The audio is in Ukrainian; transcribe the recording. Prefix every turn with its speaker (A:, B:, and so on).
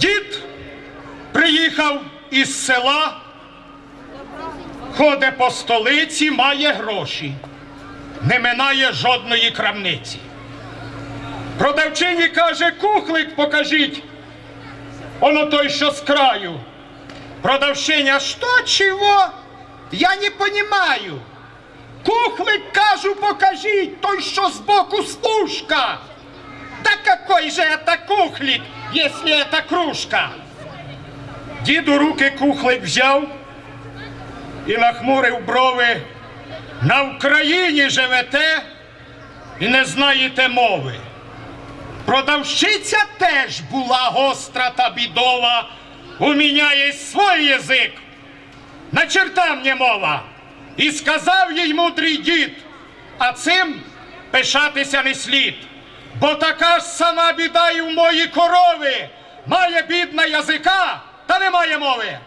A: Дід приїхав із села, ходить по столиці, має гроші, не минає жодної крамниці. Продавчині каже, кухлик покажіть. Оно той, що з краю. Продавщиня, що, чого? Я не понимаю. Кухлик, кажу, покажіть, той, що збоку служка. Какой же это кухлик, если это кружка? Діду руки кухлик взяв і нахмурив брови. На Україні живете і не знаєте мови. Продавщиця теж була гостра та бідова. У мене є свій язик. На черта мені мова. І сказав їй мудрий дід, а цим пишатися не слід. Бо така ж сама біда і в мої корови. Має бідна язика, та немає мови.